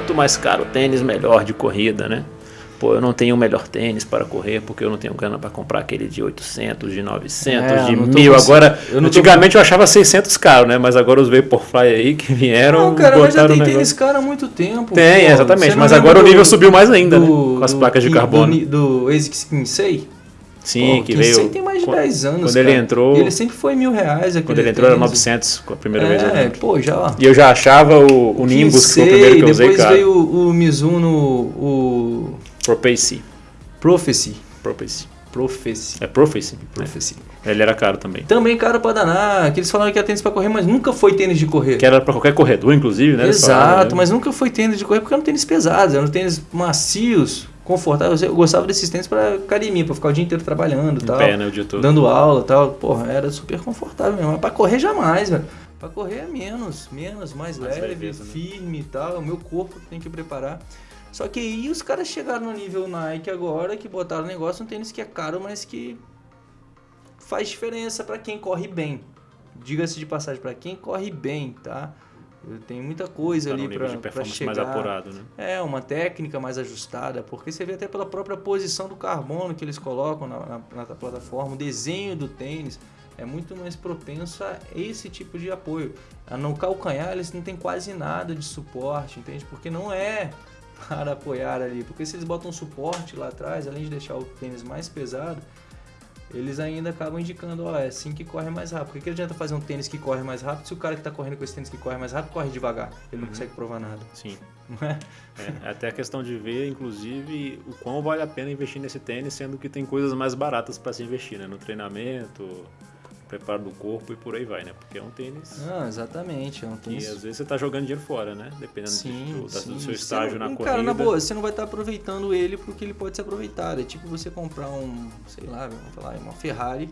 quanto mais caro o tênis, melhor de corrida, né? Pô, eu não tenho o melhor tênis para correr porque eu não tenho grana para comprar aquele de 800, de 900, É, de eu não tô 1000. cons- Agora, eu não tô antigamente eu achava 600 caro, né? Mas agora os Vaporfly aí que vieram, Não, cara, mas já tem o tênis cara há muito tempo. Tem, pô. exatamente, mas agora o do- nível subiu mais ainda, né? do- Com as do- placas de carbono. Do, do ASICS Kinsei. Sim, Pô, que veio. tem mais de quando- 10 anos, Quando ele cara. entrou, E ele sempre foi mil reais. quando ele entrou era tênis. 900 com a primeira vez. eu É, pô, já... E eu já achava o, o Nimbus, que foi o primeiro que eu usei, depois cara. veio o, o Mizuno, o Prophecy. Prophecy. Prophecy. Prophecy. É Prophecy? Prophecy. É. Ele era caro também. Também caro pra danar, que eles falaram que era tênis pra correr, mas nunca foi tênis de correr. Que era pra qualquer corredor, inclusive, né? Exato, né? mas nunca foi tênis de correr porque eram tênis pesados, eram tênis macios, confortáveis. Eu gostava desses tênis pra academia, pra ficar o dia inteiro trabalhando Em tal. pé, né? O dia todo. Dando aula e tal. Porra, era super confortável mesmo. Mas pra correr jamais, velho. Pra correr é menos, menos, mais, Mais leve, leveza, né? firme e tal. O meu corpo tem que preparar. Só que aí os caras chegaram no nível Nike agora, que botaram o negócio, um tênis que é caro, mas que faz diferença pra quem corre bem. Diga-se de passagem, pra quem corre bem, tá? Tem muita coisa Tá ali performance chegar. mais apurado, né? É, uma técnica mais ajustada, porque você vê até pela própria posição do carbono que eles colocam na, na- na plataforma, o desenho do tênis é muito mais propenso a esse tipo de apoio. No calcanhar eles não tem quase nada de suporte, entende? Porque não é para apoiar ali, porque se eles botam suporte lá atrás, além de deixar o tênis mais pesado, eles ainda acabam indicando, ó, é assim que corre mais rápido. Por que, adianta fazer um tênis que corre mais rápido se o cara que está correndo com esse tênis que corre mais rápido corre devagar? Ele não consegue provar nada, Sim. é? É, até a questão de ver, inclusive, o quão vale a pena investir nesse tênis, sendo que tem coisas mais baratas para se investir, né? No treinamento, preparo do corpo e por aí vai, né? Porque é um tênis Ah, exatamente. É um tênis. às vezes você tá jogando dinheiro fora, né? Dependendo Sim, do, da- sim. do seu estágio não- na Cara, corrida. na boa, você não vai estar aproveitando ele porque ele pode ser aproveitado. É tipo você comprar um, sei lá, vamos falar, uma Ferrari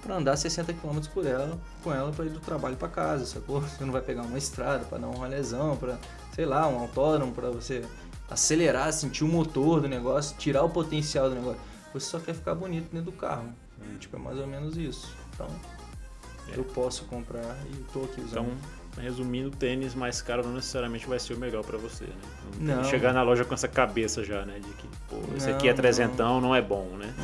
para andar 60 km por ela, com ela para ir do trabalho para casa, sacou? Você não vai pegar uma estrada para dar um rolezão, para, sei lá, um autódromo para você acelerar, sentir o motor do negócio, tirar o potencial do negócio. Você só quer ficar bonito dentro do carro. Tipo, é mais ou menos isso. Então, É. eu posso comprar e tô aqui usando. Então, resumindo, tênis mais caro não necessariamente vai ser o melhor para você, né? Não, Não. chegar na loja com essa cabeça já, né? De que, pô, esse Não, aqui é não. trezentão, não é bom, né?